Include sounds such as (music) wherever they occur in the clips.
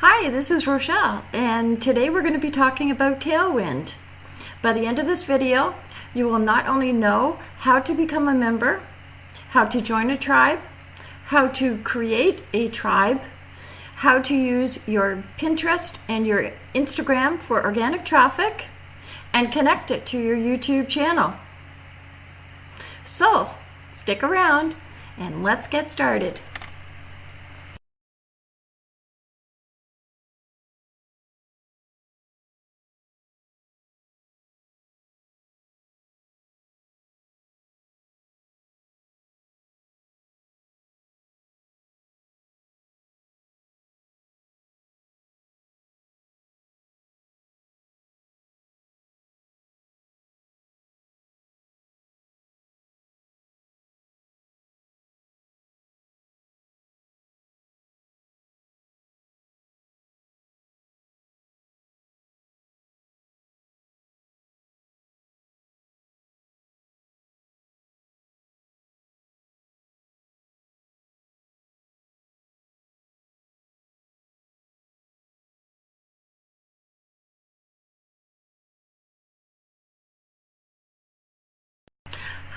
Hi, this is Rochelle, and today we're going to be talking about Tailwind. By the end of this video, you will not only know how to become a member, how to join a tribe, how to create a tribe, how to use your Pinterest and your Instagram for organic traffic, and connect it to your YouTube channel. So, stick around and let's get started.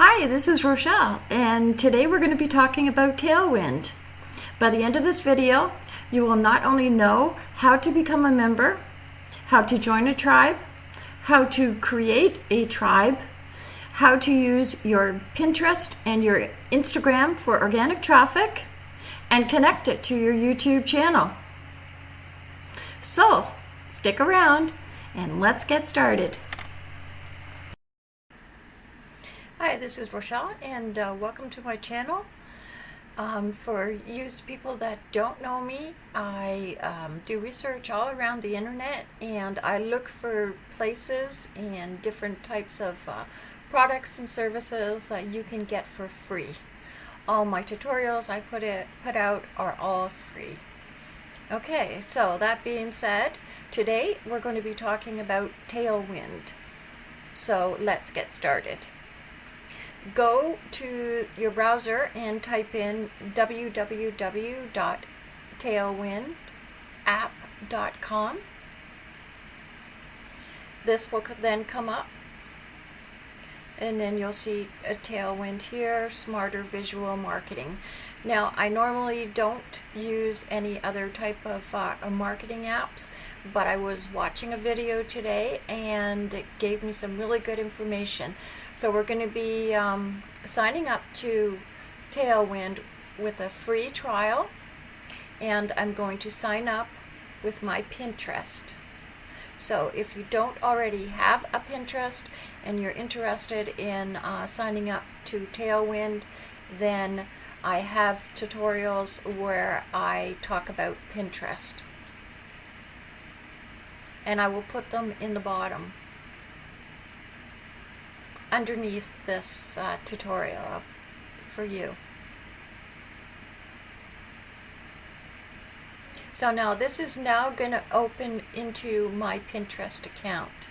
Hi, this is Rochelle, and today we're going to be talking about Tailwind. By the end of this video, you will not only know how to become a member, how to join a tribe, how to create a tribe, how to use your Pinterest and your Instagram for organic traffic, and connect it to your YouTube channel. So, stick around and let's get started. Hi, this is Rochelle, and uh, welcome to my channel. Um, for you people that don't know me, I um, do research all around the internet, and I look for places and different types of uh, products and services that you can get for free. All my tutorials I put it put out are all free. Okay, so that being said, today we're going to be talking about Tailwind. So let's get started go to your browser and type in www.tailwindapp.com. This will then come up and then you'll see a tailwind here, smarter visual marketing. Now, I normally don't use any other type of uh, marketing apps, but I was watching a video today and it gave me some really good information. So we're going to be um, signing up to Tailwind with a free trial and I'm going to sign up with my Pinterest. So if you don't already have a Pinterest and you're interested in uh, signing up to Tailwind, then I have tutorials where I talk about Pinterest. And I will put them in the bottom underneath this uh, tutorial for you. So now this is now going to open into my Pinterest account.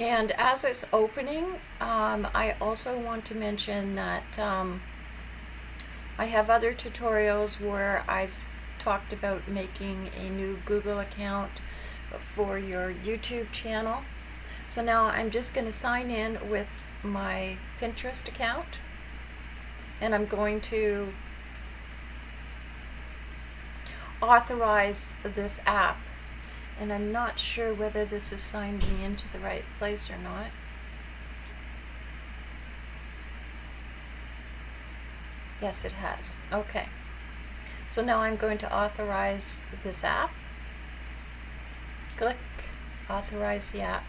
And as it's opening, um, I also want to mention that um, I have other tutorials where I've talked about making a new Google account for your YouTube channel. So now I'm just going to sign in with my Pinterest account and I'm going to authorize this app and I'm not sure whether this has signed me into the right place or not. Yes, it has. Okay. So now I'm going to authorize this app. Click authorize the app.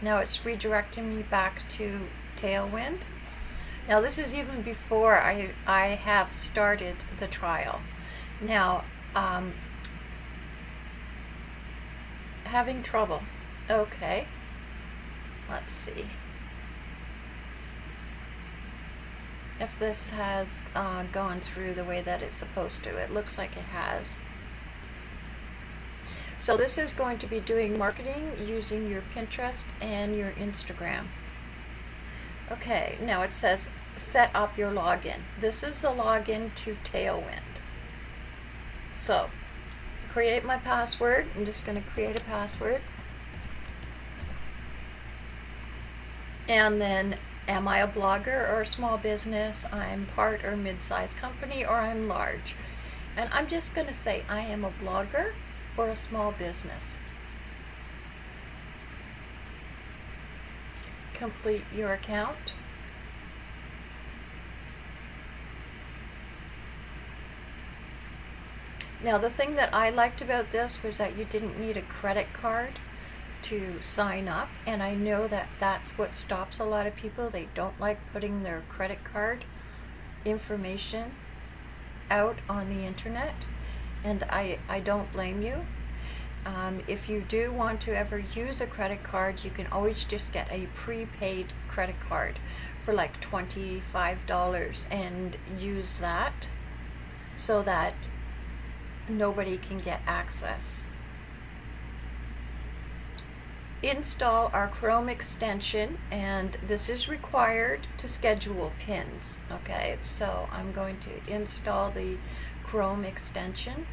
Now it's redirecting me back to Tailwind. Now this is even before I, I have started the trial. Now um, having trouble. Okay. Let's see. if this has uh, gone through the way that it's supposed to. It looks like it has. So this is going to be doing marketing using your Pinterest and your Instagram. Okay, now it says set up your login. This is the login to Tailwind. So, create my password. I'm just going to create a password. And then, am I a blogger or a small business? I'm part or mid-sized company or I'm large. And I'm just going to say I am a blogger or a small business. Complete your account. Now the thing that I liked about this was that you didn't need a credit card to sign up and I know that that's what stops a lot of people. They don't like putting their credit card information out on the internet and I, I don't blame you. Um, if you do want to ever use a credit card, you can always just get a prepaid credit card for like $25 and use that so that nobody can get access. Install our Chrome extension and this is required to schedule pins. Okay, so I'm going to install the Chrome extension.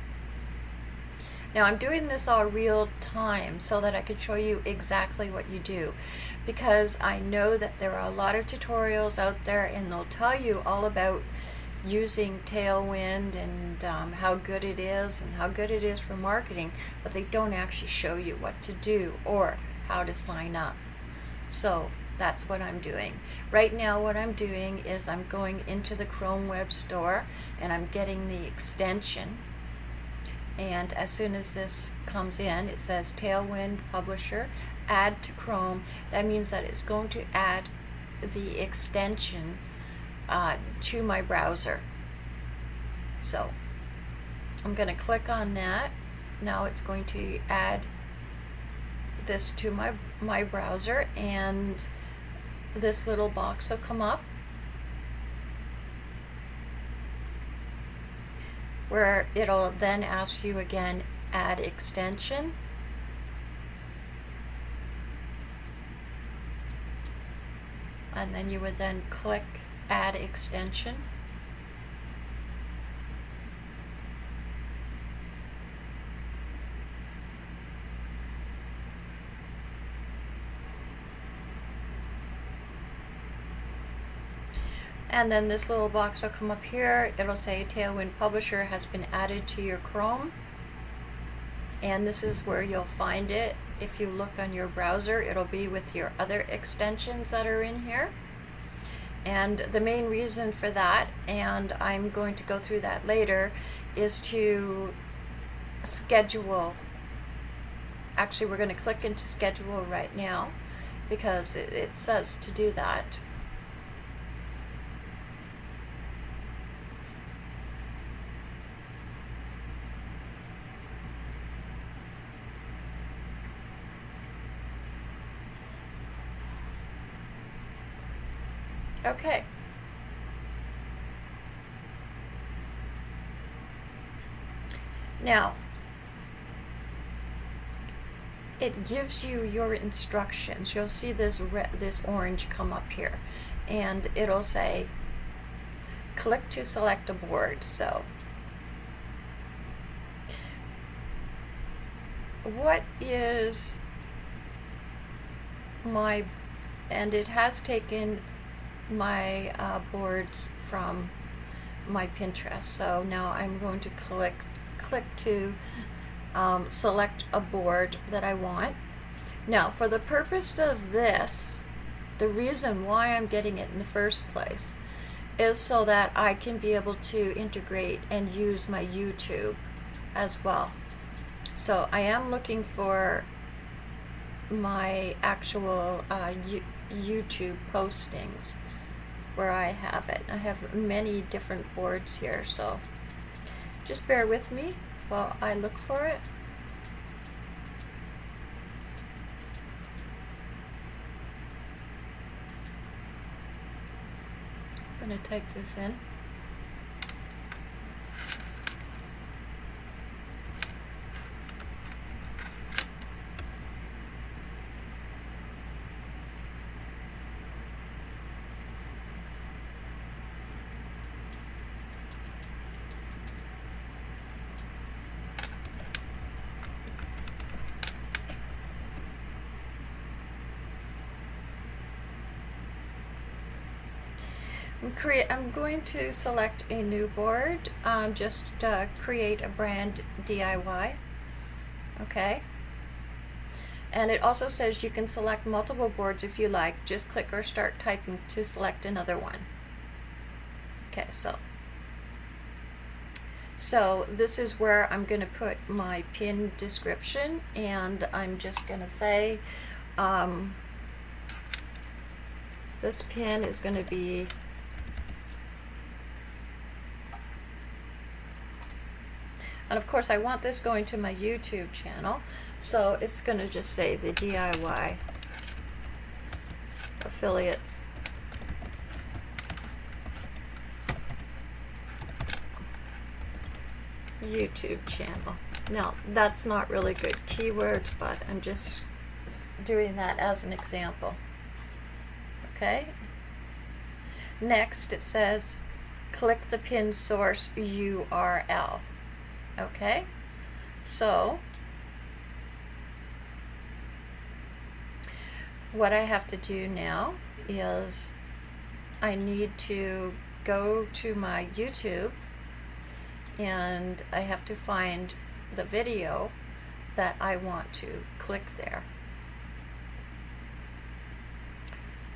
Now I'm doing this all real time so that I could show you exactly what you do because I know that there are a lot of tutorials out there and they'll tell you all about using Tailwind and um, how good it is and how good it is for marketing, but they don't actually show you what to do or how to sign up. So that's what I'm doing. Right now what I'm doing is I'm going into the Chrome Web Store and I'm getting the extension and as soon as this comes in it says Tailwind Publisher add to Chrome that means that it's going to add the extension uh, to my browser. So I'm going to click on that. Now it's going to add this to my, my browser and this little box will come up where it'll then ask you again add extension and then you would then click add extension. And then this little box will come up here. It'll say Tailwind Publisher has been added to your Chrome. And this is where you'll find it. If you look on your browser, it'll be with your other extensions that are in here. And the main reason for that, and I'm going to go through that later, is to schedule. Actually, we're going to click into schedule right now because it, says to do that. Okay. Now, it gives you your instructions. You'll see this red, this orange come up here, and it'll say, click to select a board. So, what is my, and it has taken my uh, boards from my Pinterest. So now I'm going to click, click to um, select a board that I want. Now for the purpose of this, the reason why I'm getting it in the first place is so that I can be able to integrate and use my YouTube as well. So I am looking for my actual uh, YouTube postings where I have it. I have many different boards here, so just bear with me while I look for it. I'm going to type this in. Create, I'm going to select a new board, um, just uh, create a brand DIY, okay? And it also says you can select multiple boards if you like, just click or start typing to select another one. Okay, so, so this is where I'm going to put my pin description and I'm just going to say, um, this pin is going to be And of course I want this going to my YouTube channel. So it's going to just say the DIY affiliates YouTube channel. Now that's not really good keywords, but I'm just doing that as an example. Okay. Next it says click the pin source URL. Okay, so what I have to do now is I need to go to my YouTube and I have to find the video that I want to click there.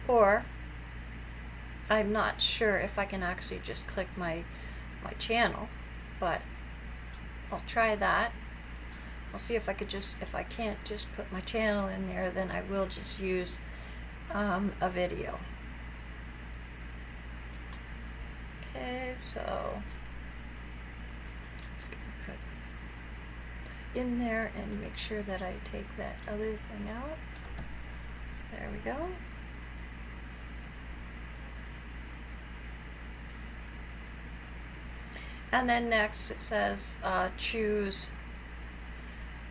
Or I'm not sure if I can actually just click my my channel, but I'll try that. I'll see if I could just, if I can't just put my channel in there, then I will just use um, a video. Okay, so just gonna put that in there and make sure that I take that other thing out. There we go. And then next it says uh, choose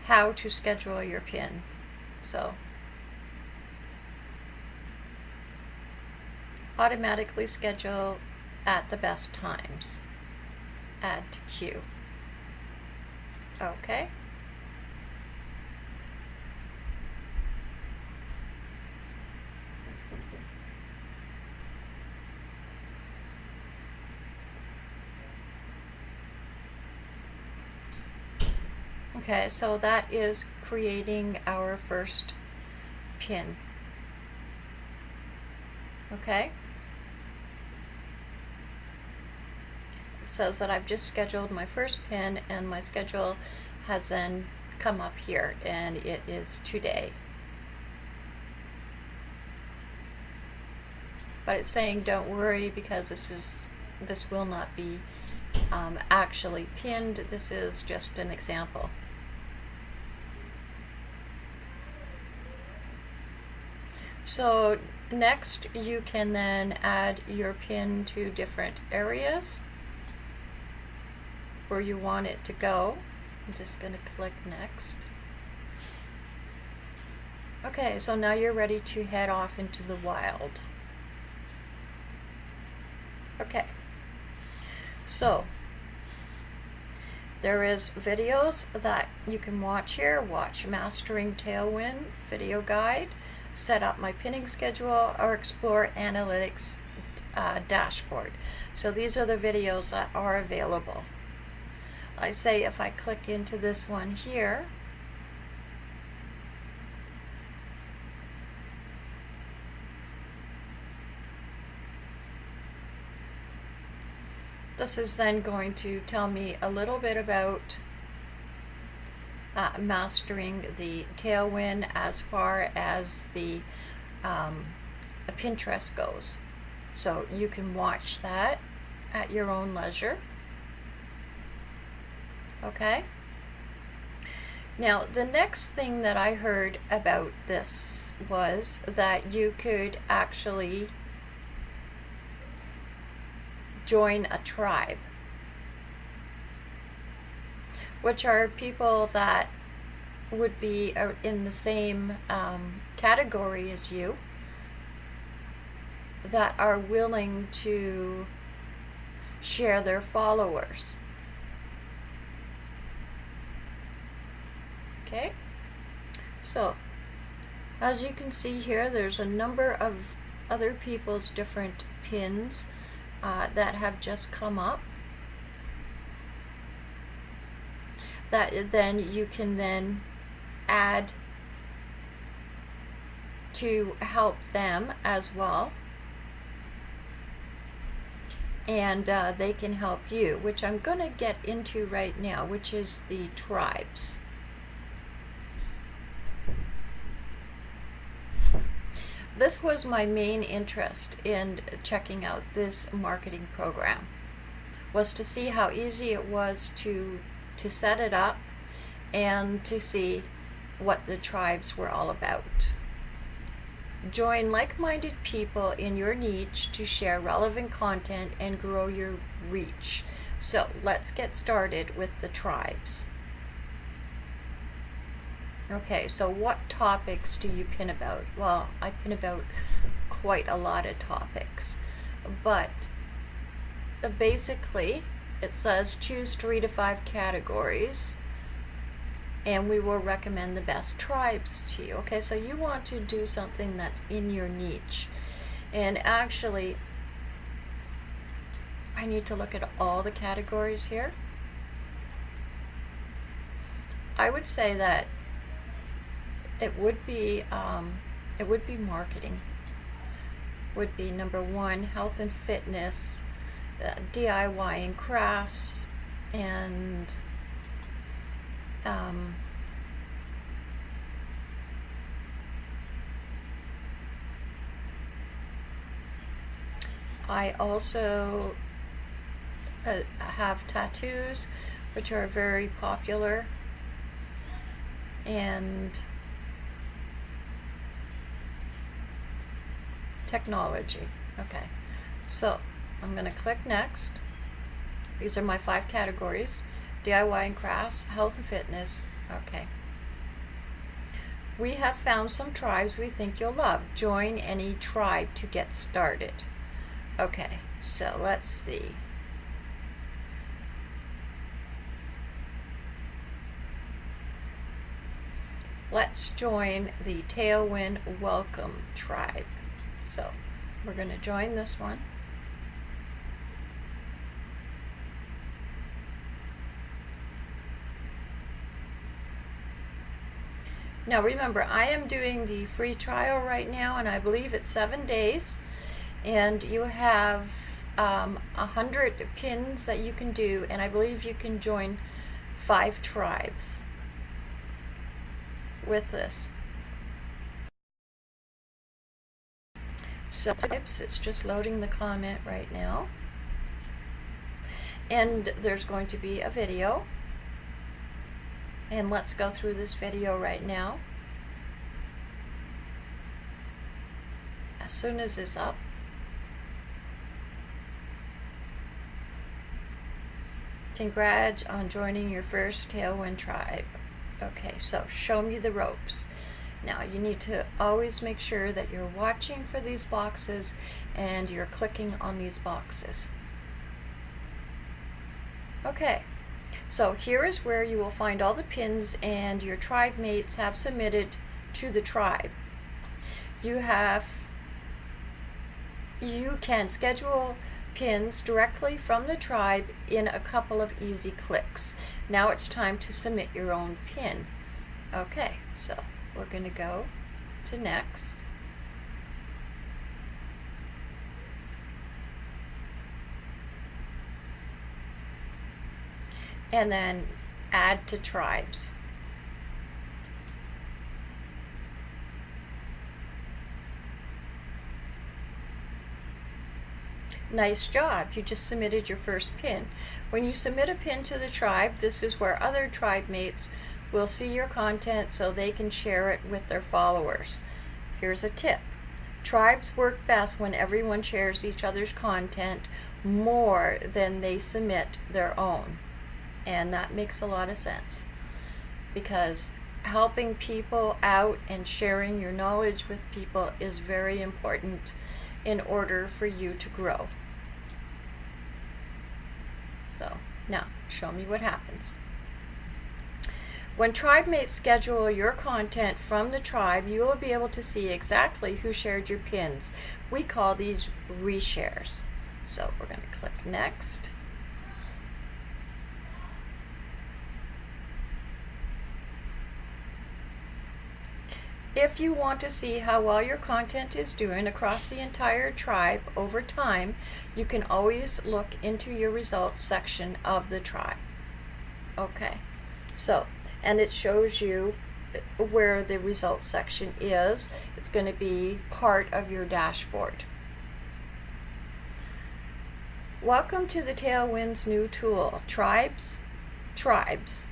how to schedule your pin. So automatically schedule at the best times. Add to queue. Okay. Okay, so that is creating our first pin. Okay. It says that I've just scheduled my first pin and my schedule has then come up here and it is today. But it's saying don't worry because this is this will not be um, actually pinned. This is just an example. So next you can then add your pin to different areas where you want it to go. I'm just going to click next. Okay, so now you're ready to head off into the wild. Okay, so there is videos that you can watch here. Watch Mastering Tailwind video guide set up my pinning schedule, or explore analytics uh, dashboard. So these are the videos that are available. I say if I click into this one here, this is then going to tell me a little bit about uh, mastering the tailwind as far as the um, Pinterest goes. So you can watch that at your own leisure. Okay? Now, the next thing that I heard about this was that you could actually join a tribe, which are people that would be in the same um, category as you that are willing to share their followers. Okay, so as you can see here, there's a number of other people's different pins uh, that have just come up. That then you can then add to help them as well and uh, they can help you, which I'm going to get into right now, which is the tribes. This was my main interest in checking out this marketing program, was to see how easy it was to, to set it up and to see what the tribes were all about. Join like-minded people in your niche to share relevant content and grow your reach. So let's get started with the tribes. Okay, so what topics do you pin about? Well, I pin about quite a lot of topics, but basically it says choose three to five categories and we will recommend the best tribes to you. Okay, so you want to do something that's in your niche. And actually, I need to look at all the categories here. I would say that it would be um, it would be marketing would be number one health and fitness uh, DIY and crafts and um, I also uh, have tattoos, which are very popular, and technology. Okay, so I'm going to click next. These are my five categories. DIY and crafts, health and fitness. Okay. We have found some tribes we think you'll love. Join any tribe to get started. Okay, so let's see. Let's join the Tailwind Welcome Tribe. So we're going to join this one. Now remember, I am doing the free trial right now, and I believe it's seven days. And you have um, a um, hundred pins that you can do, and I believe you can join five tribes with this. So it's just loading the comment right now. And there's going to be a video and let's go through this video right now. As soon as it's up, Congrats on joining your first Tailwind tribe. Okay, so show me the ropes. Now you need to always make sure that you're watching for these boxes and you're clicking on these boxes. Okay, so here is where you will find all the pins and your tribe mates have submitted to the tribe. You have, you can schedule pins directly from the tribe in a couple of easy clicks. Now it's time to submit your own pin. Okay, so we're going to go to next. And then add to tribes. Nice job, you just submitted your first pin. When you submit a pin to the tribe, this is where other tribe mates will see your content so they can share it with their followers. Here's a tip. Tribes work best when everyone shares each other's content more than they submit their own. And that makes a lot of sense because helping people out and sharing your knowledge with people is very important in order for you to grow. So, now, show me what happens. When tribe TribeMates schedule your content from the tribe, you will be able to see exactly who shared your pins. We call these reshares. So we're going to click Next. If you want to see how well your content is doing across the entire tribe over time, you can always look into your results section of the tribe. Okay, so, and it shows you where the results section is. It's going to be part of your dashboard. Welcome to the Tailwinds new tool, Tribes. Tribes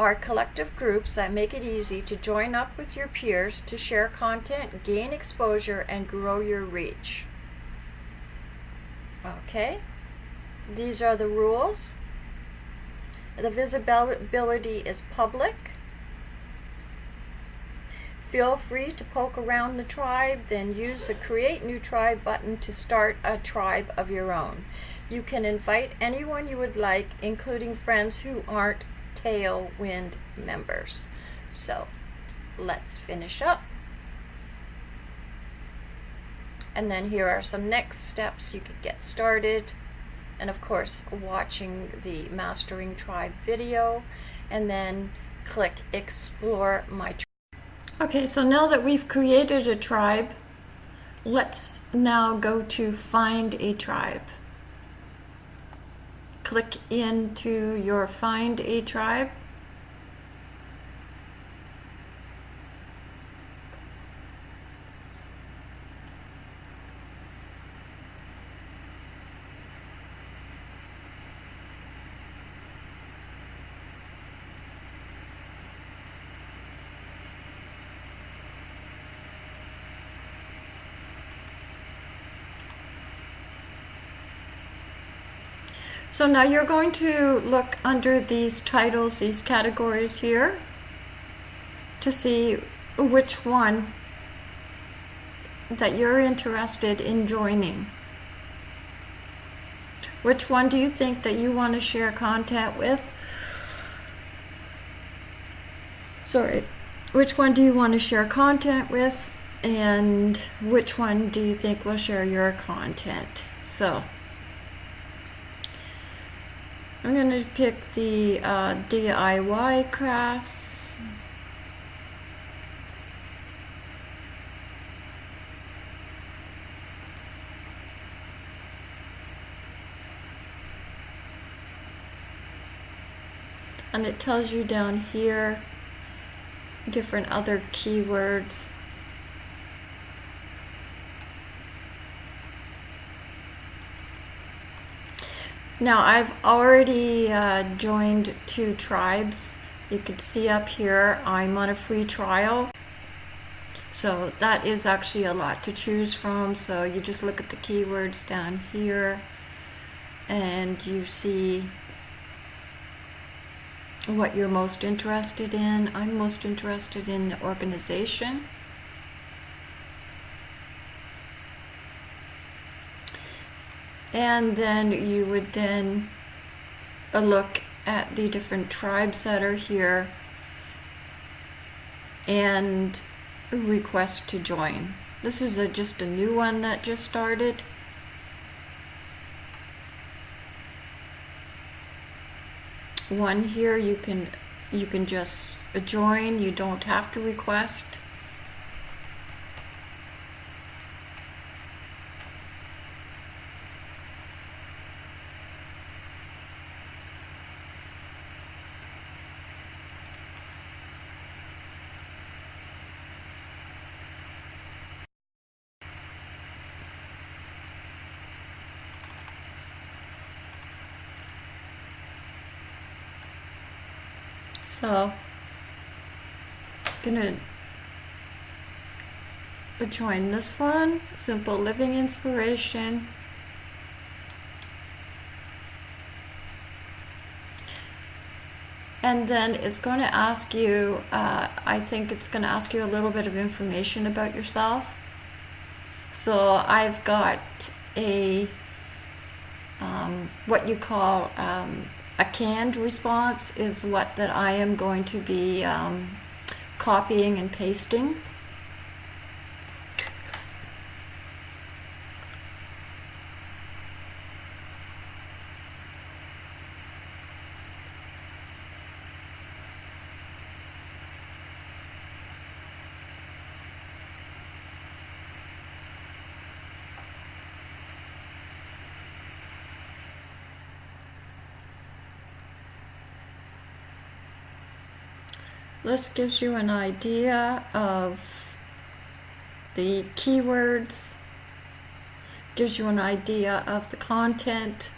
are collective groups that make it easy to join up with your peers to share content, gain exposure, and grow your reach. Okay, these are the rules. The visibility is public. Feel free to poke around the tribe, then use the Create New Tribe button to start a tribe of your own. You can invite anyone you would like, including friends who aren't Tailwind members. So let's finish up. And then here are some next steps you could get started. And of course, watching the Mastering Tribe video. And then click Explore My Tribe. Okay, so now that we've created a tribe, let's now go to Find a Tribe click into your find a tribe So now you're going to look under these titles, these categories here, to see which one that you're interested in joining. Which one do you think that you want to share content with? Sorry, which one do you want to share content with? And which one do you think will share your content? So. I'm going to pick the uh, DIY crafts. And it tells you down here different other keywords Now I've already uh, joined two tribes. You can see up here I'm on a free trial. So that is actually a lot to choose from. So you just look at the keywords down here and you see what you're most interested in. I'm most interested in the organization. And then you would then look at the different tribes that are here and request to join. This is a, just a new one that just started. One here you can you can just join, you don't have to request. well, gonna join this one, Simple Living Inspiration. And then it's going to ask you, uh, I think it's going to ask you a little bit of information about yourself. So I've got a, um, what you call, um, a canned response is what that I am going to be um, copying and pasting. This gives you an idea of the keywords, gives you an idea of the content,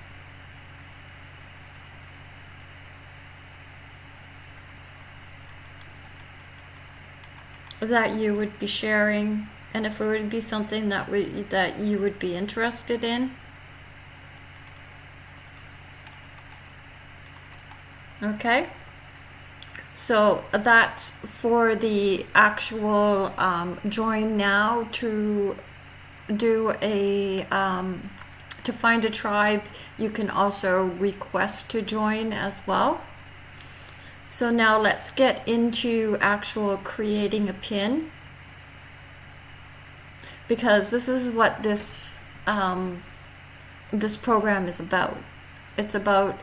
that you would be sharing and if it would be something that we, that you would be interested in. Okay. So that's for the actual um, join now to do a um, to find a tribe you can also request to join as well. So now let's get into actual creating a pin. Because this is what this um, this program is about. It's about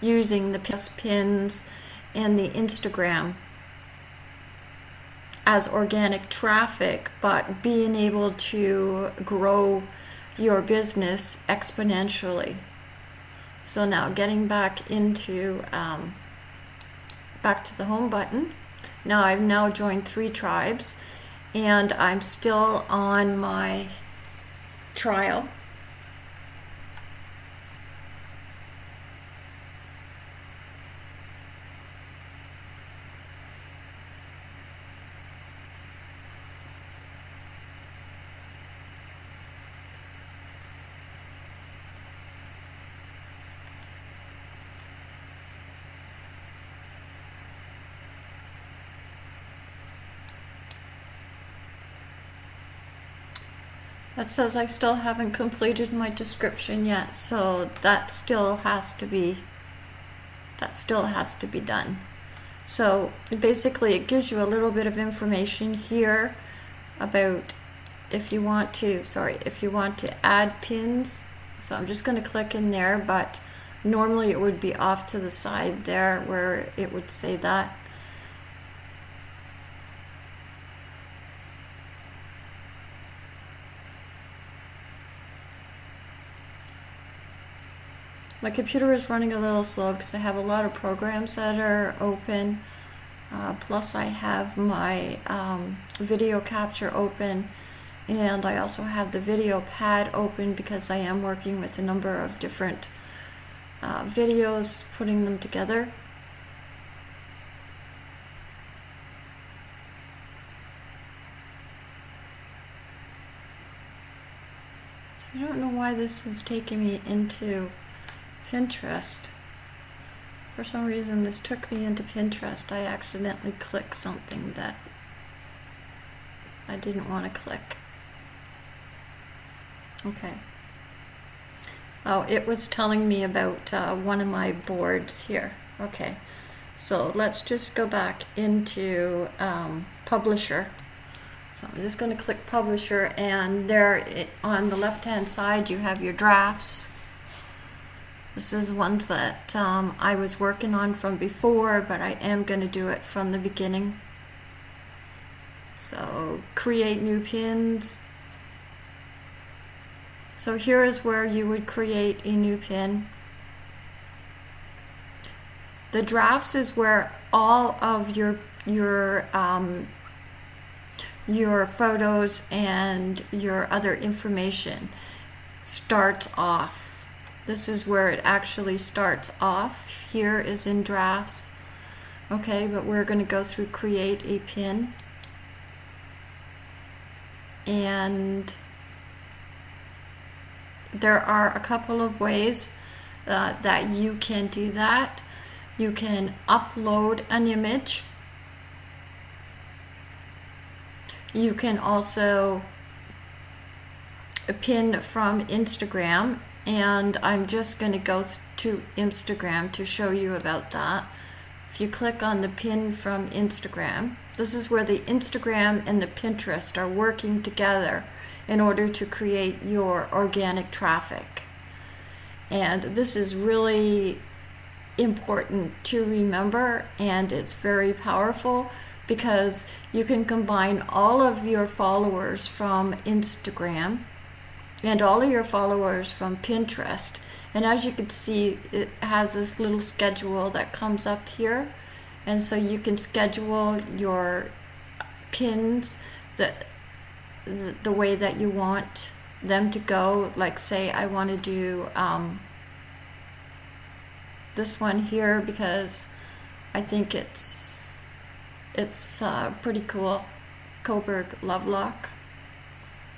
using the pins and the Instagram as organic traffic, but being able to grow your business exponentially. So now getting back into, um, back to the home button. Now I've now joined three tribes and I'm still on my trial That says I still haven't completed my description yet, so that still has to be that still has to be done. So basically it gives you a little bit of information here about if you want to, sorry, if you want to add pins. So I'm just going to click in there, but normally it would be off to the side there where it would say that. My computer is running a little slow because I have a lot of programs that are open. Uh, plus I have my um, video capture open and I also have the video pad open because I am working with a number of different uh, videos, putting them together. So I don't know why this is taking me into Pinterest. For some reason this took me into Pinterest. I accidentally clicked something that I didn't want to click. Okay. Oh, it was telling me about uh, one of my boards here. Okay. So let's just go back into um, Publisher. So I'm just going to click Publisher and there it, on the left hand side you have your drafts this is ones that um, I was working on from before, but I am going to do it from the beginning. So create new pins. So here is where you would create a new pin. The drafts is where all of your your um, your photos and your other information starts off. This is where it actually starts off. Here is in drafts. Okay, but we're going to go through create a pin. And there are a couple of ways uh, that you can do that. You can upload an image. You can also pin from Instagram and I'm just going to go to Instagram to show you about that. If you click on the pin from Instagram, this is where the Instagram and the Pinterest are working together in order to create your organic traffic. And this is really important to remember and it's very powerful because you can combine all of your followers from Instagram and all of your followers from Pinterest. And as you can see, it has this little schedule that comes up here. And so you can schedule your pins that the, the way that you want them to go. Like say I want to do um, this one here because I think it's it's uh, pretty cool. Coburg Lovelock.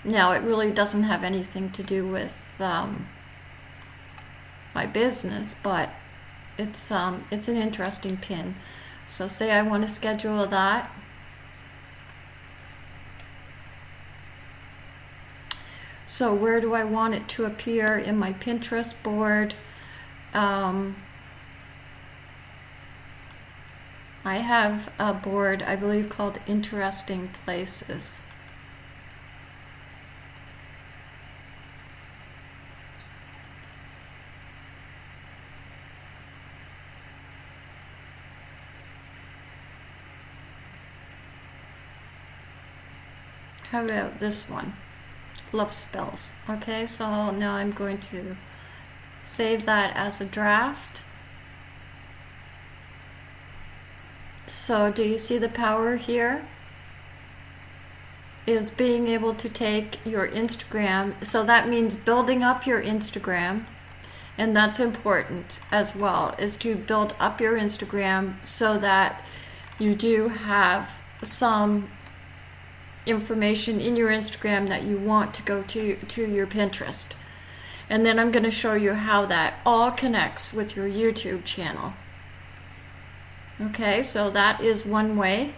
Now, it really doesn't have anything to do with um, my business, but it's um, it's an interesting pin. So say I want to schedule that. So where do I want it to appear in my Pinterest board? Um, I have a board, I believe, called Interesting Places. How about this one? Love spells. Okay, so now I'm going to save that as a draft. So do you see the power here? Is being able to take your Instagram, so that means building up your Instagram, and that's important as well, is to build up your Instagram so that you do have some information in your Instagram that you want to go to, to your Pinterest. And then I'm going to show you how that all connects with your YouTube channel. Okay, so that is one way.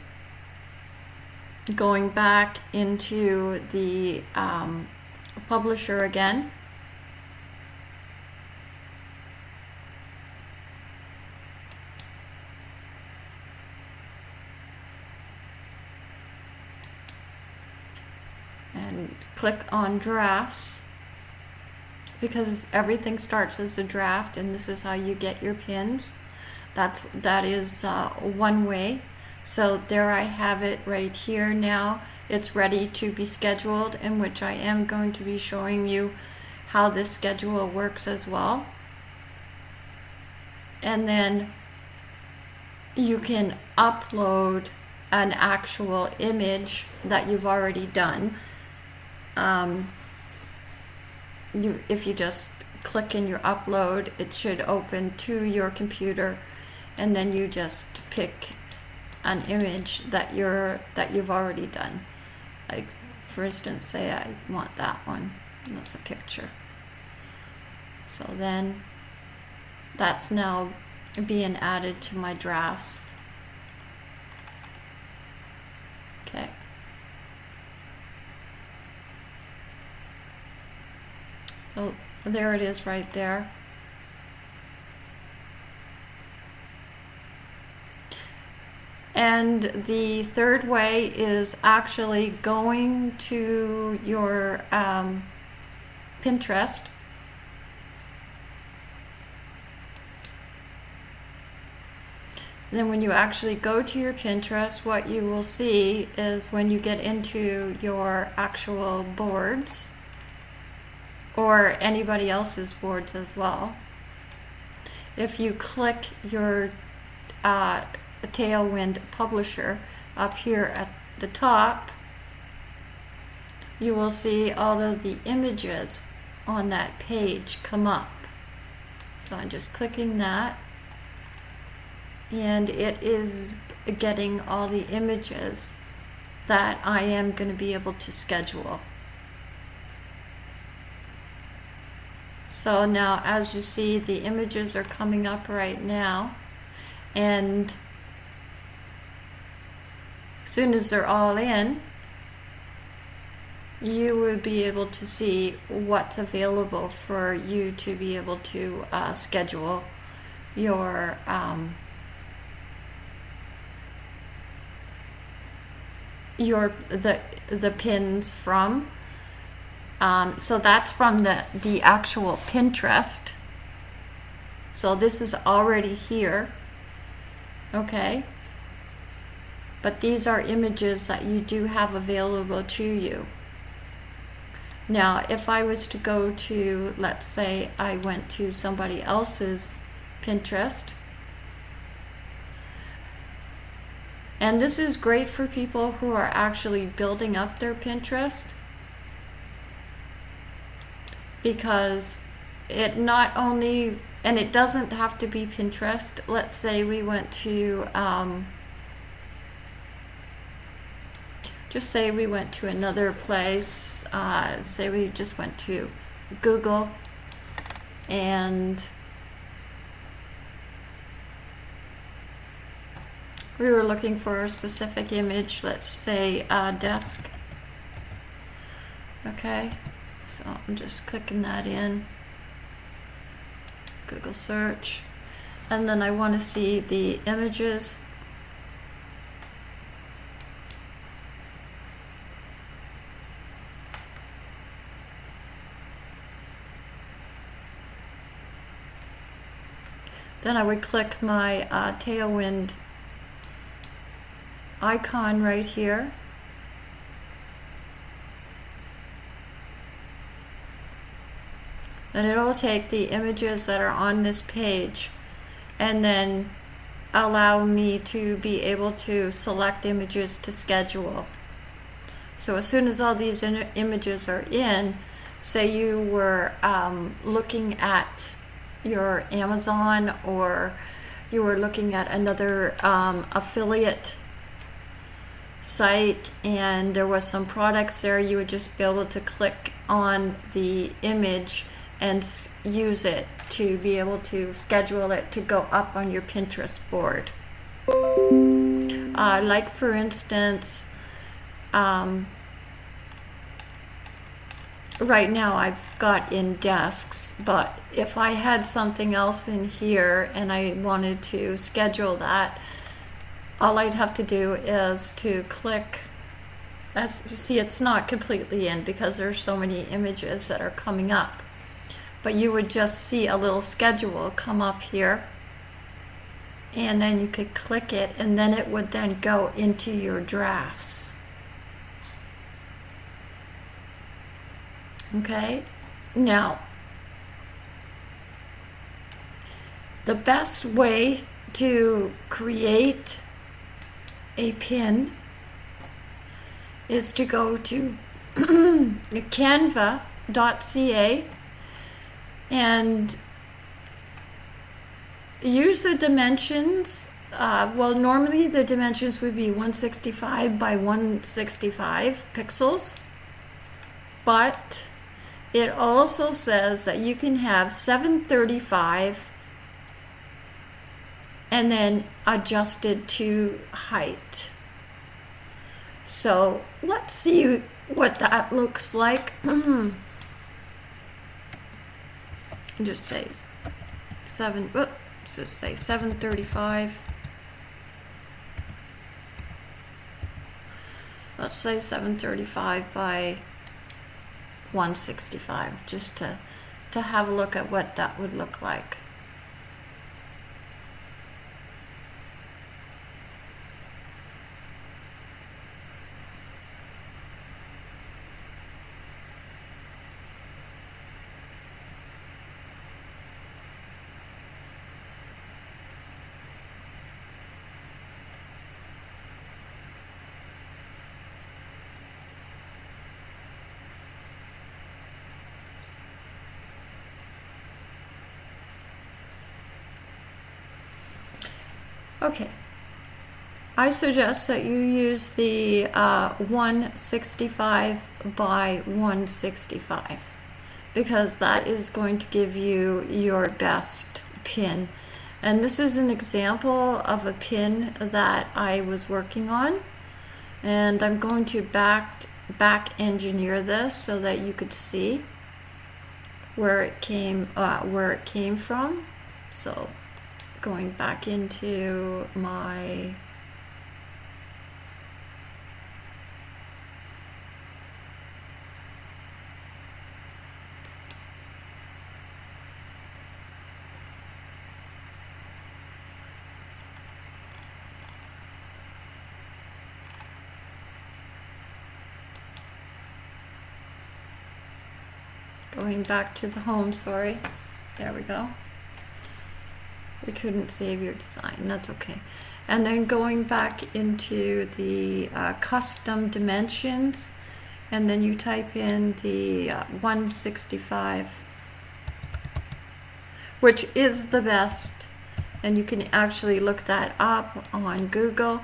Going back into the um, publisher again. Click on drafts because everything starts as a draft and this is how you get your pins. That's that is uh, one way. So there I have it right here now. It's ready to be scheduled in which I am going to be showing you how this schedule works as well. And then you can upload an actual image that you've already done um, you, if you just click in your upload, it should open to your computer, and then you just pick an image that you're that you've already done. Like, for instance, say I want that one. That's a picture. So then, that's now being added to my drafts. Okay. So there it is right there. And the third way is actually going to your um, Pinterest. Then when you actually go to your Pinterest, what you will see is when you get into your actual boards, or anybody else's boards as well. If you click your uh, Tailwind publisher up here at the top, you will see all of the images on that page come up. So I'm just clicking that and it is getting all the images that I am going to be able to schedule. So now as you see the images are coming up right now and as soon as they're all in, you would be able to see what's available for you to be able to uh, schedule your um, your the the pins from. Um, so that's from the the actual Pinterest. So this is already here. Okay. But these are images that you do have available to you. Now, if I was to go to, let's say I went to somebody else's Pinterest, and this is great for people who are actually building up their Pinterest because it not only, and it doesn't have to be Pinterest. Let's say we went to, um, just say we went to another place, uh, say we just went to Google and we were looking for a specific image, let's say a desk. Okay, so I'm just clicking that in, Google search, and then I want to see the images. Then I would click my uh, Tailwind icon right here. And it'll take the images that are on this page and then allow me to be able to select images to schedule. So as soon as all these images are in, say you were um, looking at your Amazon or you were looking at another um, affiliate site and there was some products there, you would just be able to click on the image and use it to be able to schedule it to go up on your Pinterest board. Uh, like for instance, um, right now I've got in desks, but if I had something else in here and I wanted to schedule that, all I'd have to do is to click as you see it's not completely in because there's so many images that are coming up but you would just see a little schedule come up here. And then you could click it and then it would then go into your drafts. Okay, now the best way to create a pin is to go to (clears throat) canva.ca and use the dimensions. Uh, well, normally the dimensions would be 165 by 165 pixels, but it also says that you can have 735 and then adjusted to height. So let's see what that looks like. (clears throat) just say seven, let's just say 735. Let's say 735 by 165 just to to have a look at what that would look like. Okay. I suggest that you use the uh, 165 by 165 because that is going to give you your best pin And this is an example of a pin that I was working on. And I'm going to back, back engineer this so that you could see where it came, uh, where it came from. So going back into my Going back to the home, sorry. There we go. We couldn't save your design, that's okay. And then going back into the uh, custom dimensions, and then you type in the uh, 165, which is the best. And you can actually look that up on Google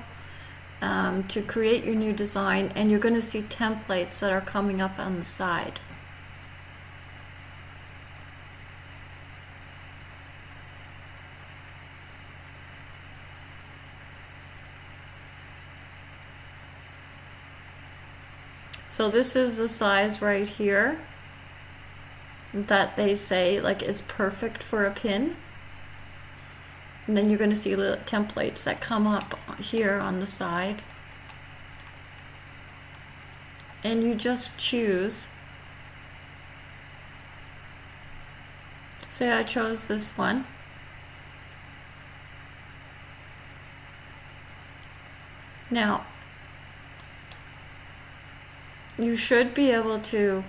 um, to create your new design, and you're going to see templates that are coming up on the side. So this is the size right here that they say like is perfect for a pin. And then you're going to see little templates that come up here on the side. And you just choose. Say I chose this one. Now, you should be able to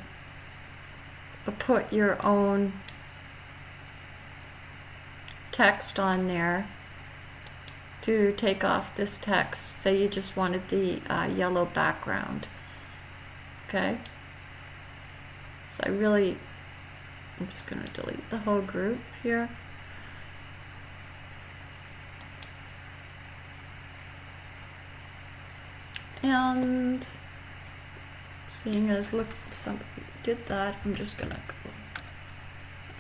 put your own text on there to take off this text. Say you just wanted the uh, yellow background. Okay. So I really, I'm just going to delete the whole group here. And seeing as look somebody did that I'm just gonna go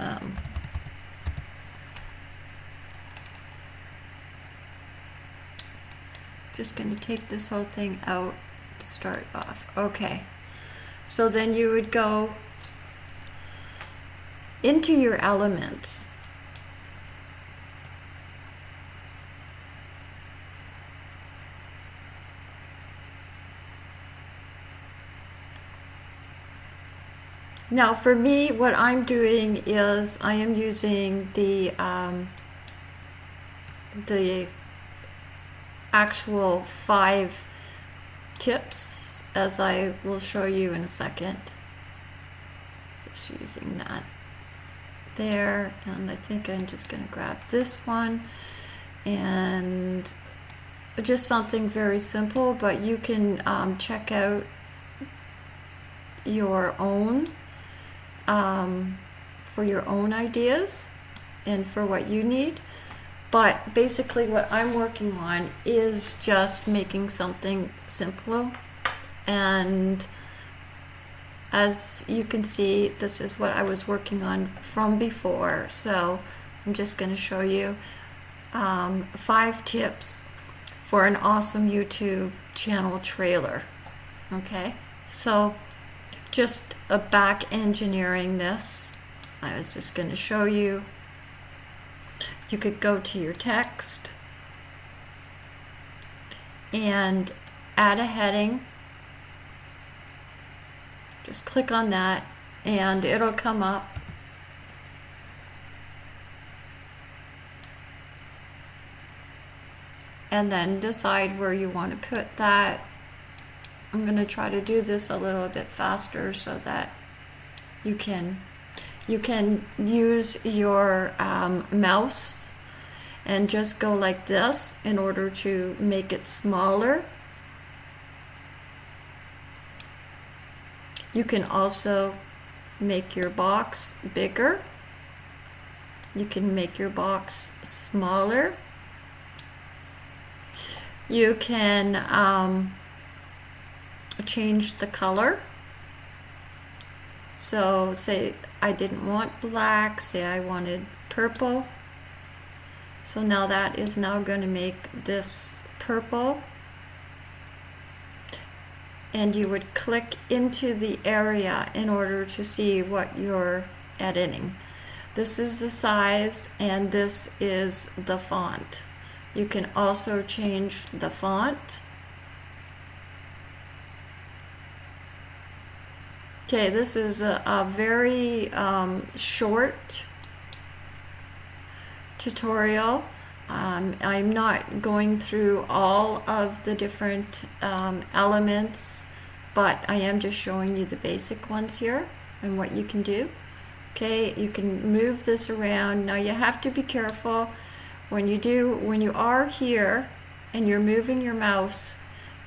um, just gonna take this whole thing out to start off. Okay. So then you would go into your elements Now for me, what I'm doing is I am using the um, the actual five tips as I will show you in a second. Just using that there and I think I'm just going to grab this one and just something very simple but you can um, check out your own um, for your own ideas and for what you need. But basically what I'm working on is just making something simpler. And as you can see, this is what I was working on from before. So I'm just going to show you um, five tips for an awesome YouTube channel trailer. Okay, so just a back engineering this. I was just going to show you. You could go to your text and add a heading. Just click on that and it'll come up. And then decide where you want to put that I'm going to try to do this a little bit faster so that you can you can use your um, mouse and just go like this in order to make it smaller. You can also make your box bigger. You can make your box smaller. You can um, change the color. So say I didn't want black, say I wanted purple. So now that is now going to make this purple. And you would click into the area in order to see what you're editing. This is the size and this is the font. You can also change the font. Okay, this is a, a very um, short tutorial. Um, I'm not going through all of the different um, elements, but I am just showing you the basic ones here and what you can do. Okay, you can move this around. Now you have to be careful when you do, when you are here and you're moving your mouse,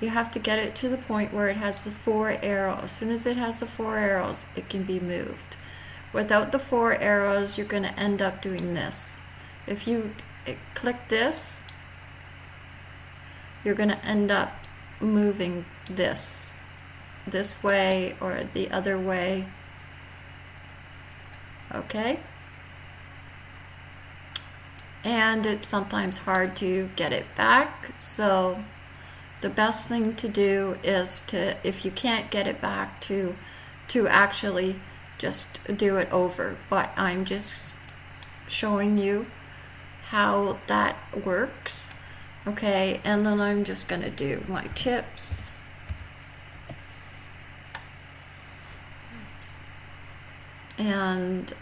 you have to get it to the point where it has the four arrows. As soon as it has the four arrows, it can be moved. Without the four arrows, you're going to end up doing this. If you eh, click this, you're going to end up moving this this way or the other way okay and it's sometimes hard to get it back so the best thing to do is to if you can't get it back to to actually just do it over. But I'm just showing you how that works okay? And then I'm just gonna do my tips. And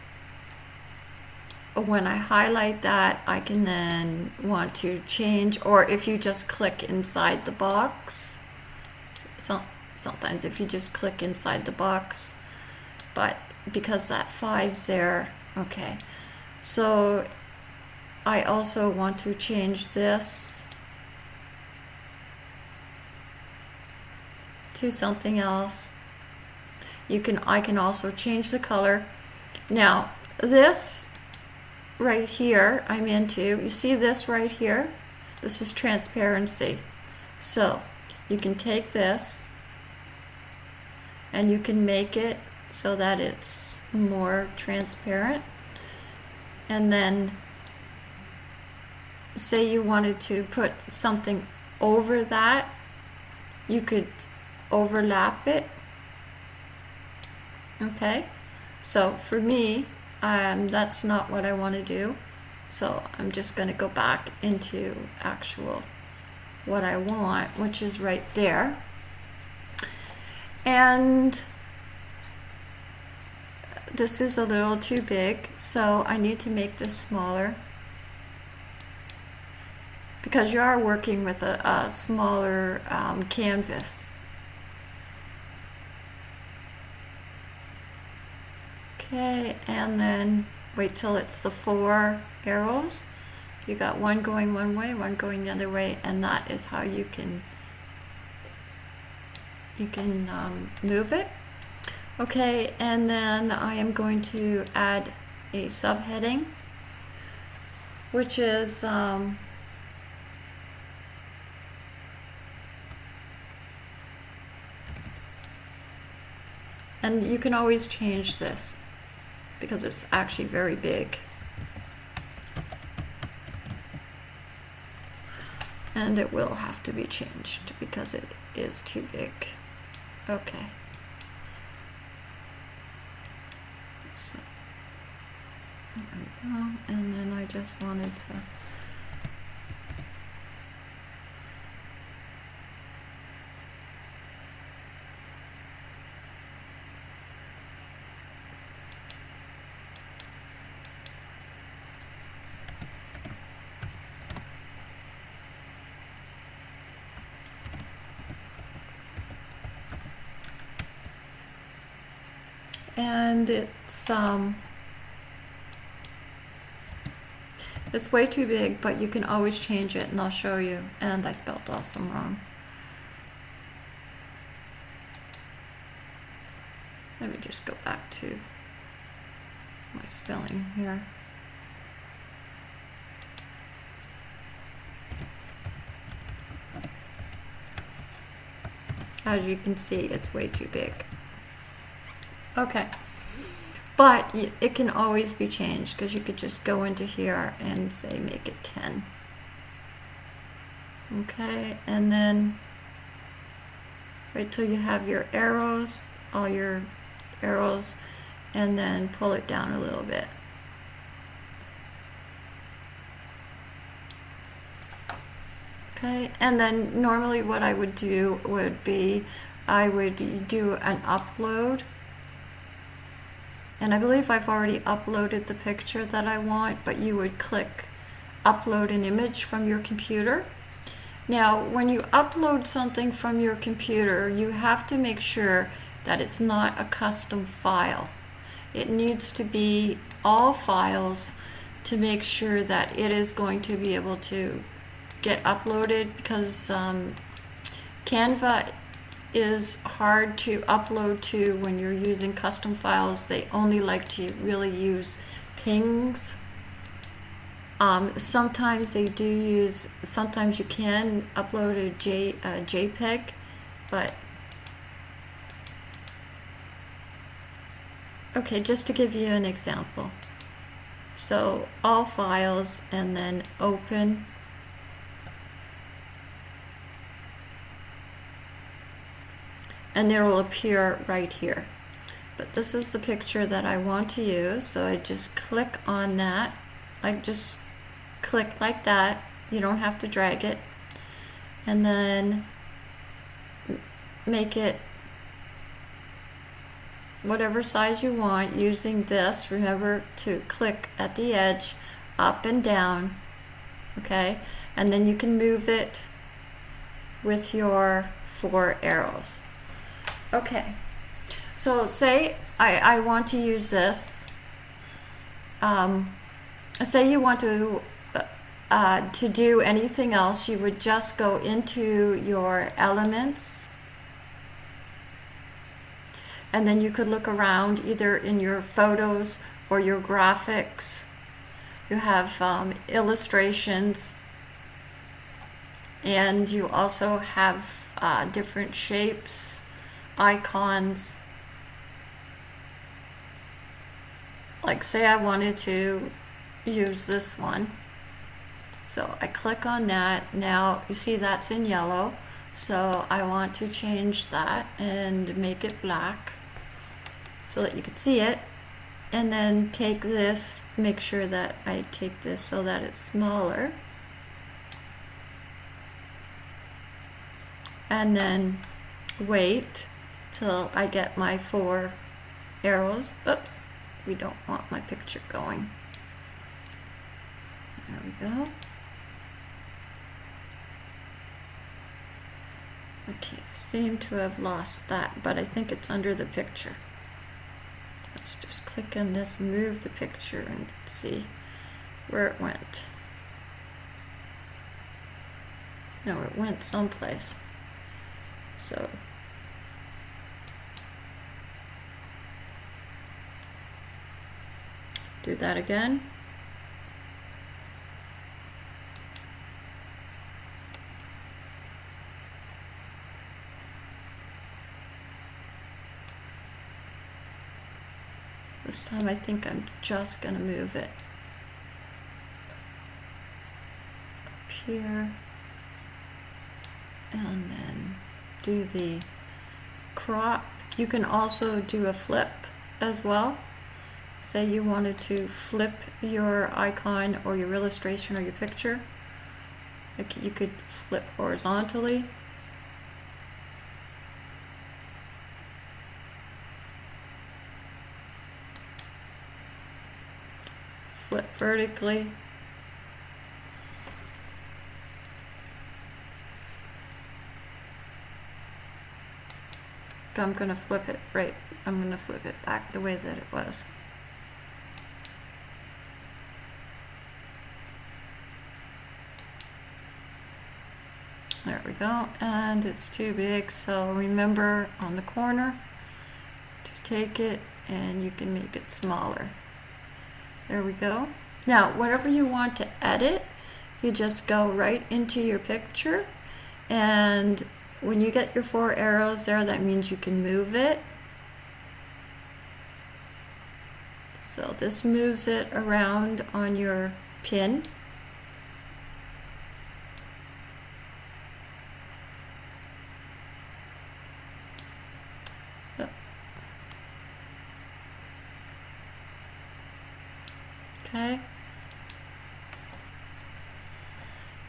when I highlight that I can then want to change or if you just click inside the box so, sometimes if you just click inside the box but because that five's there okay so I also want to change this to something else. You can I can also change the color. Now this right here I'm into, you see this right here? This is transparency. So you can take this and you can make it so that it's more transparent and then say you wanted to put something over that, you could overlap it. Okay, so for me, um, that's not what I want to do. So I'm just going to go back into actual what I want, which is right there. And this is a little too big, so I need to make this smaller because you are working with a, a smaller um, canvas. Okay, and then wait till it's the four arrows. You got one going one way, one going the other way, and that is how you can you can um, move it. Okay, and then I am going to add a subheading, which is um, And you can always change this because it's actually very big. And it will have to be changed because it is too big. Okay. So, there we go. And then I just wanted to and it's um, it's way too big but you can always change it and I'll show you. And I spelled awesome wrong. Let me just go back to my spelling here. As you can see it's way too big Okay. but it can always be changed because you could just go into here and say make it 10 okay and then wait till you have your arrows all your arrows and then pull it down a little bit okay and then normally what I would do would be I would do an upload and I believe I've already uploaded the picture that I want but you would click upload an image from your computer. Now when you upload something from your computer you have to make sure that it's not a custom file. It needs to be all files to make sure that it is going to be able to get uploaded because um, Canva is hard to upload to when you're using custom files. They only like to really use PNGs. Um, sometimes they do use, sometimes you can upload a, JPEG, but okay, just to give you an example. So all files and then open and it will appear right here. But this is the picture that I want to use, so I just click on that. I just click like that. You don't have to drag it. And then make it whatever size you want using this. Remember to click at the edge up and down. Okay, and then you can move it with your four arrows. Okay, so say I, I want to use this. Um, say you want to uh, to do anything else, you would just go into your elements and then you could look around either in your photos or your graphics. You have um, illustrations and you also have uh, different shapes icons. Like say I wanted to use this one. So I click on that. Now you see that's in yellow. So I want to change that and make it black so that you can see it. And then take this, make sure that I take this so that it's smaller. And then wait till I get my four arrows. Oops, we don't want my picture going. There we go. Okay, seem to have lost that, but I think it's under the picture. Let's just click on this, move the picture, and see where it went. No, it went someplace. So do that again. This time I think I'm just going to move it up here and then do the crop. You can also do a flip as well. Say you wanted to flip your icon or your illustration or your picture. You could flip horizontally. Flip vertically. I'm going to flip it right. I'm going to flip it back the way that it was. There we go. And it's too big, so remember on the corner to take it and you can make it smaller. There we go. Now, whatever you want to edit, you just go right into your picture and when you get your four arrows there, that means you can move it. So this moves it around on your pin. Okay.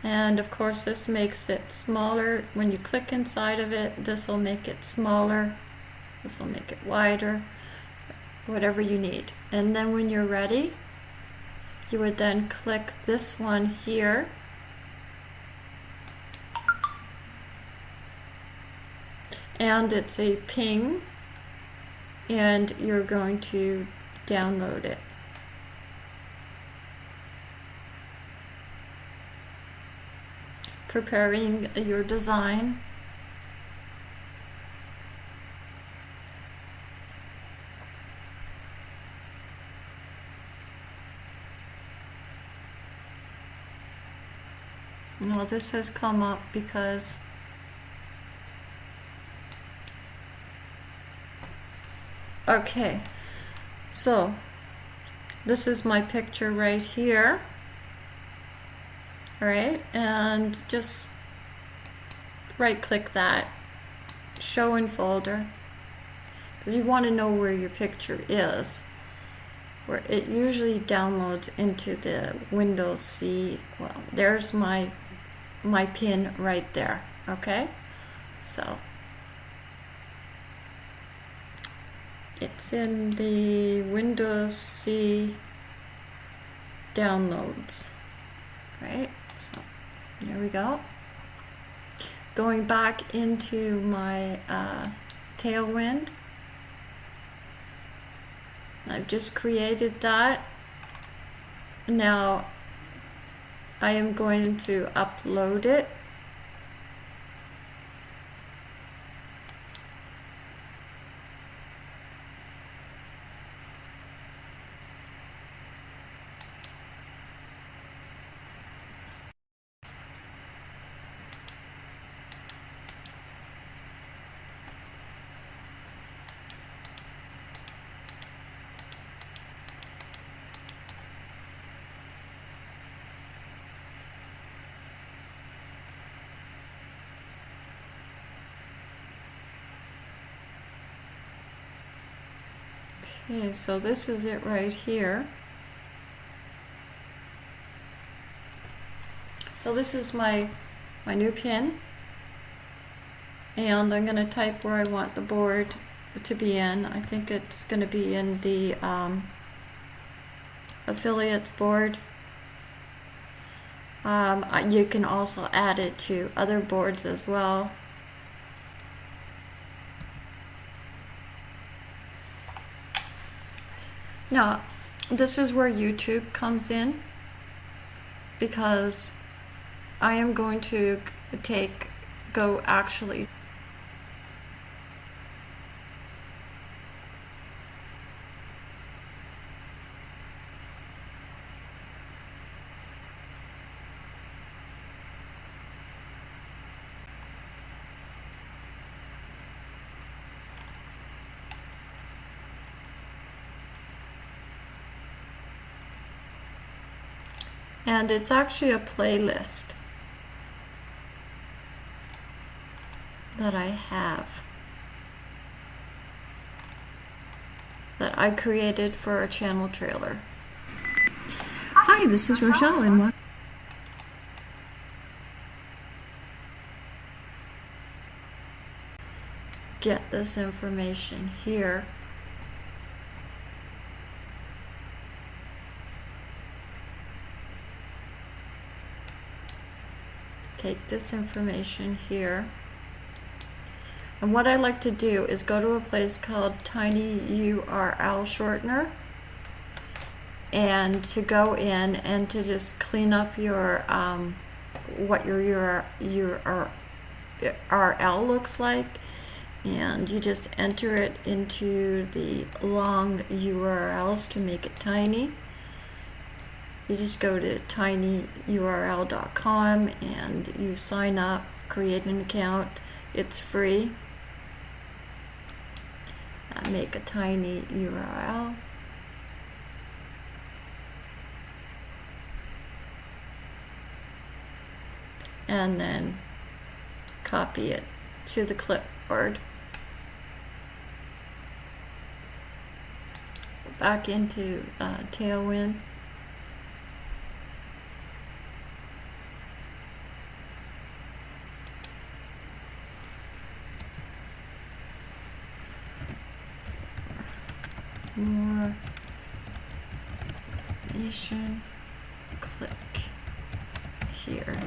And of course this makes it smaller. When you click inside of it, this will make it smaller. This will make it wider, whatever you need. And then when you're ready, you would then click this one here. And it's a PNG and you're going to download it. Preparing your design. Now this has come up because okay so this is my picture right here all right and just right click that show in folder because you want to know where your picture is where it usually downloads into the Windows C well there's my my pin right there okay? So it's in the Windows C downloads right there we go. Going back into my uh, Tailwind. I've just created that. Now I am going to upload it. Okay, so this is it right here. So this is my, my new pin. And I'm going to type where I want the board to be in. I think it's going to be in the um, affiliates board. Um, you can also add it to other boards as well. Now, this is where YouTube comes in because I am going to take, go actually and it's actually a playlist that I have that I created for a channel trailer. Hi, this is Rochelle and get this information here take this information here. And what I like to do is go to a place called Tiny URL Shortener and to go in and to just clean up your um, what your, your, your URL looks like and you just enter it into the long URLs to make it tiny you just go to tinyurl.com and you sign up, create an account. It's free. I make a tiny URL. And then copy it to the clipboard. Back into uh, Tailwind. More information. Click here.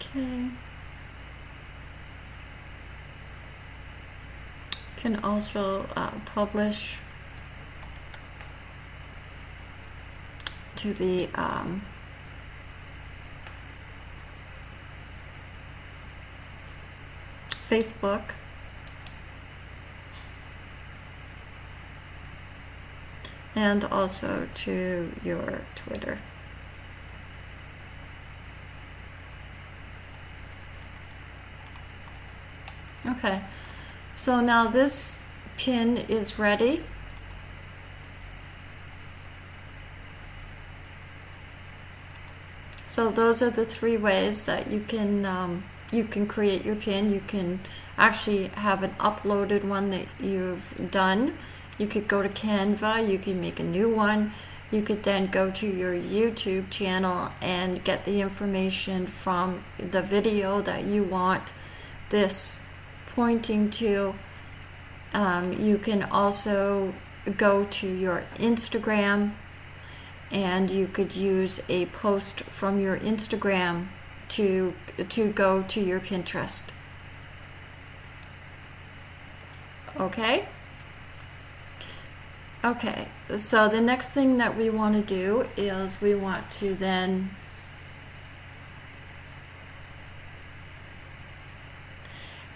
Okay. Can also uh, publish to the um, Facebook. And also to your Twitter. Okay, so now this pin is ready. So those are the three ways that you can um, you can create your pin. You can actually have an uploaded one that you've done. You could go to Canva, you can make a new one. You could then go to your YouTube channel and get the information from the video that you want this pointing to. Um, you can also go to your Instagram and you could use a post from your Instagram to to go to your Pinterest. Okay? Okay, so the next thing that we want to do is we want to then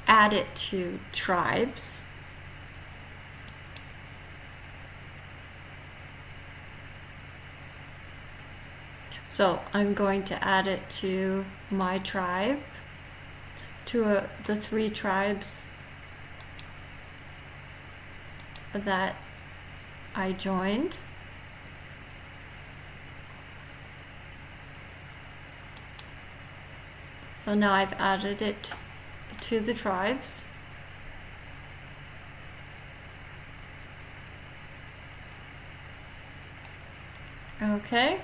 add it to tribes. So I'm going to add it to my tribe, to uh, the three tribes that I joined. So now I've added it to the tribes. Okay.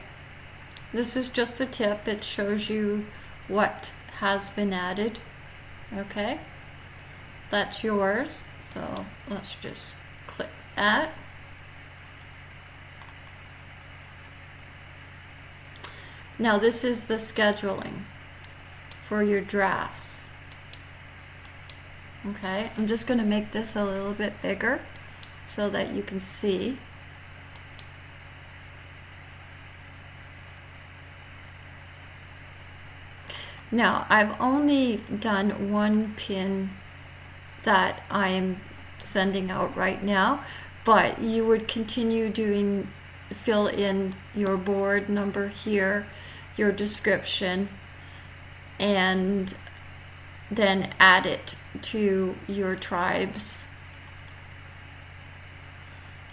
This is just a tip. It shows you what has been added. Okay. That's yours. So let's just click that. Now this is the scheduling for your drafts. Okay, I'm just going to make this a little bit bigger so that you can see. Now, I've only done one pin that I am sending out right now, but you would continue doing, fill in your board number here, your description, and then add it to your tribes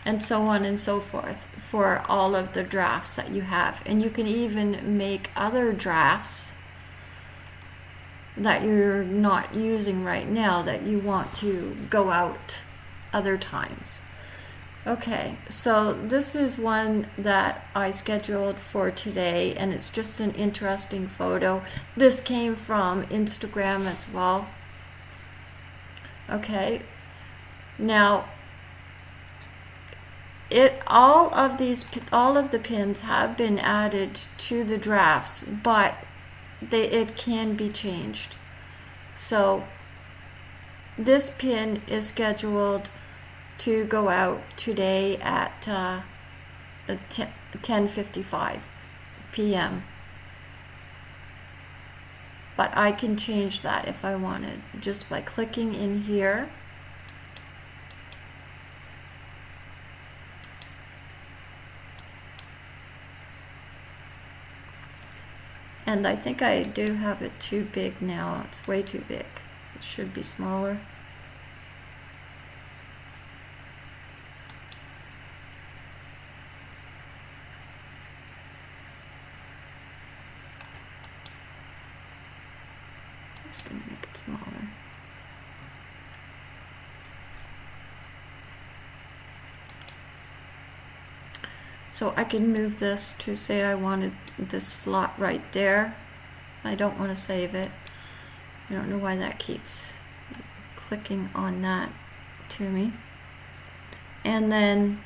and so on and so forth for all of the drafts that you have. And you can even make other drafts that you're not using right now that you want to go out other times. Okay, so this is one that I scheduled for today, and it's just an interesting photo. This came from Instagram as well. Okay, now it all of these all of the pins have been added to the drafts, but they it can be changed. So this pin is scheduled to go out today at uh, 10:55 p.m. But I can change that if I wanted just by clicking in here. And I think I do have it too big now. It's way too big. It should be smaller. Just gonna make it smaller. So I can move this to say I wanted this slot right there. I don't want to save it. I don't know why that keeps clicking on that to me. And then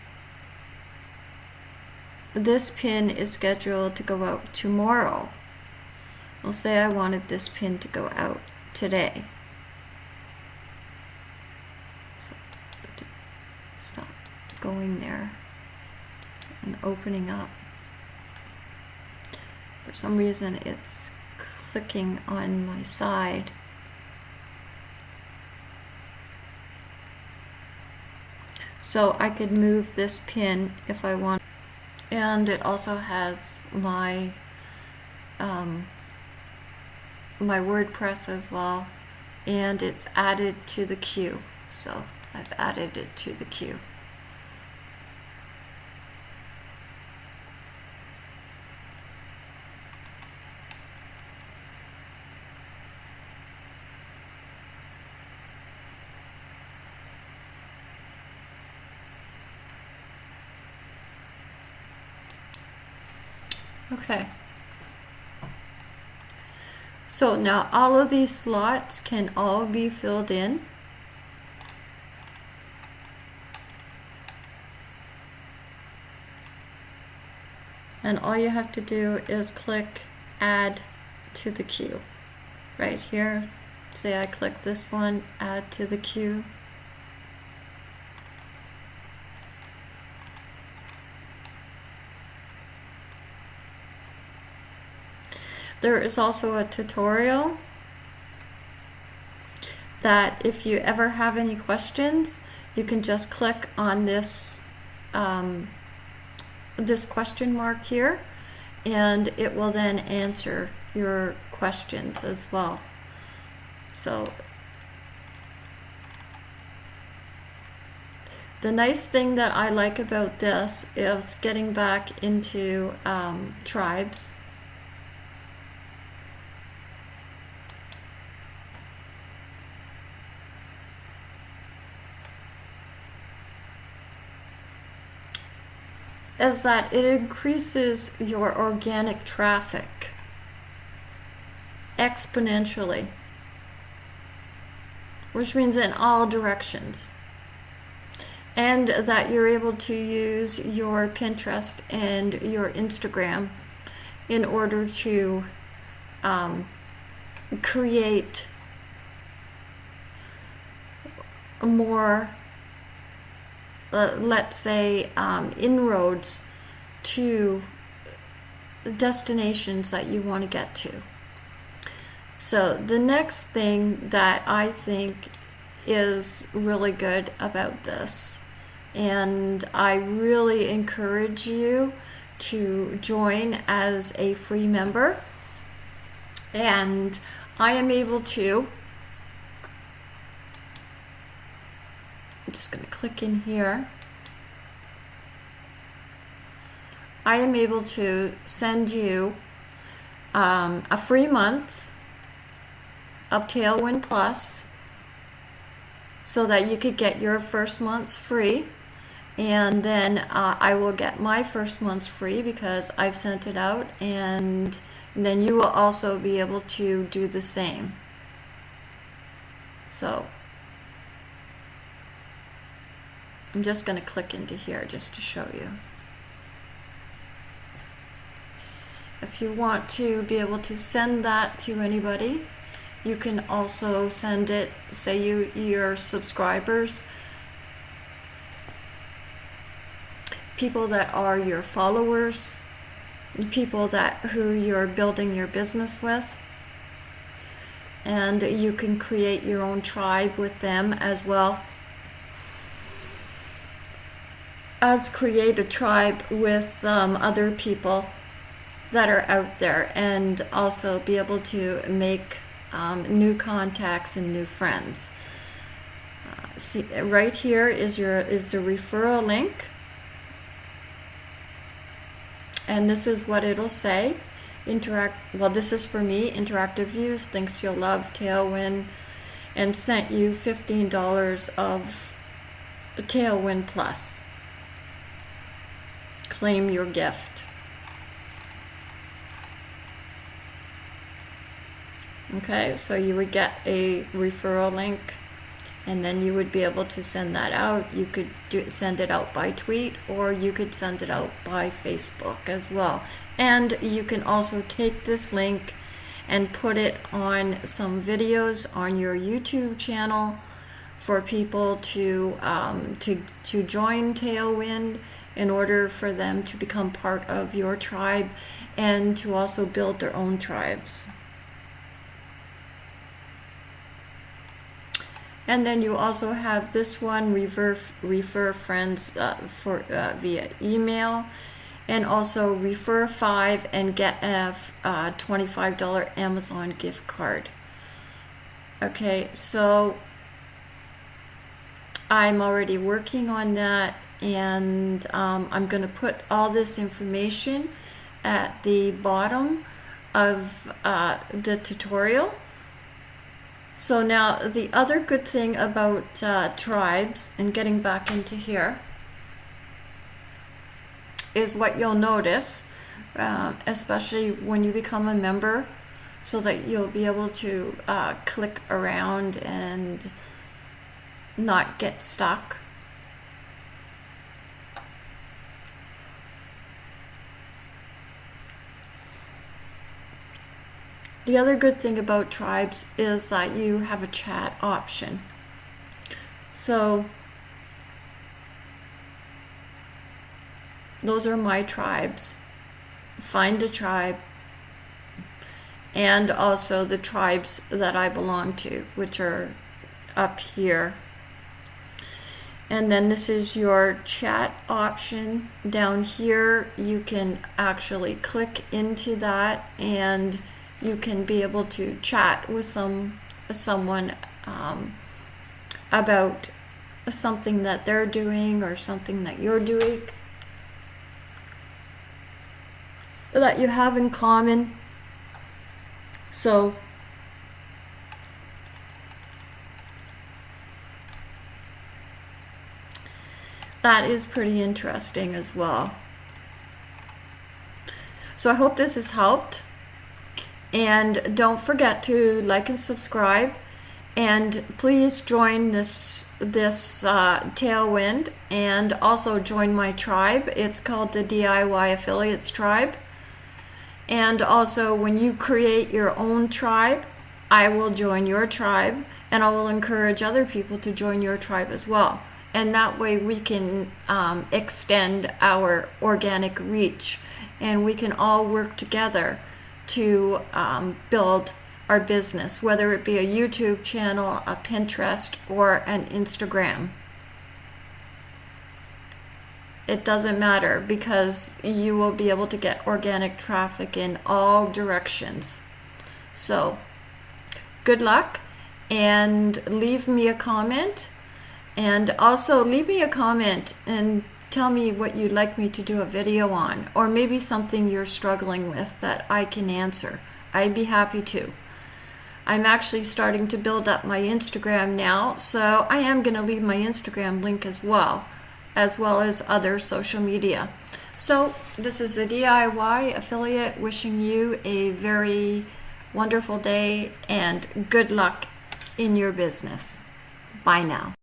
this pin is scheduled to go out tomorrow. We'll say I wanted this pin to go out today. So stop going there and opening up. For some reason it's clicking on my side. So I could move this pin if I want. And it also has my um, my WordPress as well. And it's added to the queue. So I've added it to the queue. Okay. So now all of these slots can all be filled in. And all you have to do is click add to the queue. Right here, say I click this one, add to the queue. There is also a tutorial that if you ever have any questions, you can just click on this um, this question mark here and it will then answer your questions as well. So the nice thing that I like about this is getting back into um, tribes is that it increases your organic traffic exponentially, which means in all directions. And that you're able to use your Pinterest and your Instagram in order to um, create more uh, let's say, um, inroads to the destinations that you want to get to. So the next thing that I think is really good about this, and I really encourage you to join as a free member, and I am able to I'm just going to click in here. I am able to send you um, a free month of Tailwind Plus so that you could get your first month's free and then uh, I will get my first month's free because I've sent it out and then you will also be able to do the same. So I'm just going to click into here just to show you. If you want to be able to send that to anybody, you can also send it, say you your subscribers, people that are your followers, people that who you're building your business with. And you can create your own tribe with them as well as create a tribe with um, other people that are out there and also be able to make um, new contacts and new friends. Uh, see, right here is your is the referral link, and this is what it'll say. Interact. Well, this is for me. Interactive views. Thinks you'll love Tailwind, and sent you fifteen dollars of Tailwind Plus. Claim your gift. Okay, so you would get a referral link and then you would be able to send that out. You could do, send it out by tweet or you could send it out by Facebook as well. And you can also take this link and put it on some videos on your YouTube channel for people to um, to to join Tailwind in order for them to become part of your tribe and to also build their own tribes. And then you also have this one, refer, refer friends uh, for uh, via email. And also refer five and get a uh, $25 Amazon gift card. Okay, so I'm already working on that and um, I'm going to put all this information at the bottom of uh, the tutorial so now the other good thing about uh, tribes and getting back into here is what you'll notice, uh, especially when you become a member, so that you'll be able to uh, click around and not get stuck. The other good thing about tribes is that you have a chat option. So those are my tribes. Find a tribe and also the tribes that I belong to, which are up here. And then this is your chat option down here. You can actually click into that and you can be able to chat with some someone um, about something that they're doing or something that you're doing that you have in common. So that is pretty interesting as well. So I hope this has helped. And don't forget to like and subscribe. And please join this this uh, Tailwind and also join my tribe. It's called the DIY Affiliates Tribe. And also, when you create your own tribe, I will join your tribe and I will encourage other people to join your tribe as well. And that way, we can um, extend our organic reach and we can all work together to um, build our business, whether it be a YouTube channel, a Pinterest, or an Instagram. It doesn't matter because you will be able to get organic traffic in all directions. So, good luck and leave me a comment. And also, leave me a comment and tell me what you'd like me to do a video on, or maybe something you're struggling with that I can answer. I'd be happy to. I'm actually starting to build up my Instagram now, so I am going to leave my Instagram link as well, as well as other social media. So, this is the DIY affiliate wishing you a very wonderful day and good luck in your business. Bye now.